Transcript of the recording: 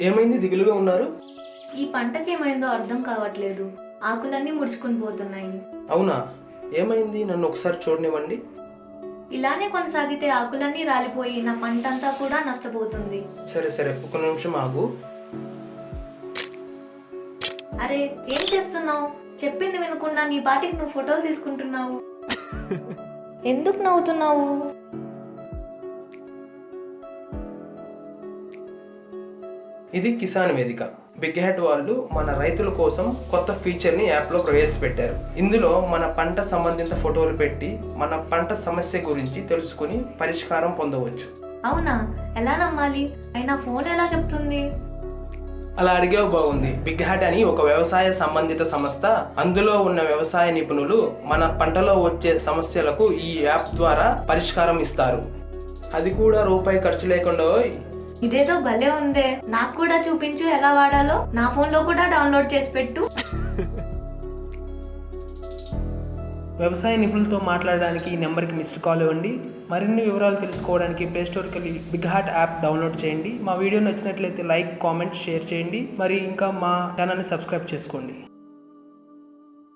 ఏమైంది? దిగులుగా ఉన్నారు? ఈ పంటకేమైందో అర్థం కావట్లేదు. ఆకులన్నీ ముడుచుకుని పోతున్నాయి. అవునా? ఏమైంది? నన్ను ఒకసారి చూడనివ్వండి. ఇలానే కొనసాగితే ఆకులన్నీ రాలిపోయి నా పంట అంతా కూడా నష్టపోతుంది. సరే సరే. ఒక నిమిషం ఆగు. అరే ఏం చేస్తున్నావు? చెప్పింది వినకుండా నీ పాటికి నువ్వు ఫోటోలు తీసుకుంటున్నావు. ఎందుకు నవ్వుతున్నావు? ఇది కిసాన్ వేదిక. బిగ్ హ్యాట్ వాళ్ళు మన రైతుల కోసం కొత్త ఫీచర్ని యాప్లో ప్రవేశపెట్టారు. ఇందులో మన పంట సంబంధిత ఫోటోలు పెట్టి మన పంట సమస్య గురించి తెలుసుకుని పరిష్కారం పొందవచ్చు. అవునా? ఎలా నమ్మాలి? అయినా ఫోన్ ఎలా చెప్తుంది? అలా అడిగేవి బాగుంది. బిగ్ హ్యాట్ అని ఒక వ్యవసాయ సంబంధిత సంస్థ. అందులో ఉన్న వ్యవసాయ నిపుణులు మన పంటలో వచ్చే సమస్యలకు ఈ యాప్ ద్వారా పరిష్కారం ఇస్తారు. అది కూడా రూపాయి ఖర్చు లేకుండా. ఇదేదో భలే ఉందే. నాకు కూడా చూపించు ఎలా వాడాలో. నా ఫోన్లో కూడా డౌన్లోడ్ చేసి పెట్టు. వ్యవసాయ నిపుణులతో మాట్లాడడానికి ఈ నెంబర్కి మిస్డ్ కాల్ ఇవ్వండి. మరిన్ని వివరాలు తెలుసుకోవడానికి ప్లే స్టోర్కి వెళ్ళి బిగ్ హార్ట్ యాప్ డౌన్లోడ్ చేయండి. మా వీడియో నచ్చినట్లయితే లైక్ కామెంట్ షేర్ చేయండి. మరి ఇంకా మా ఛానల్ని సబ్స్క్రైబ్ చేసుకోండి.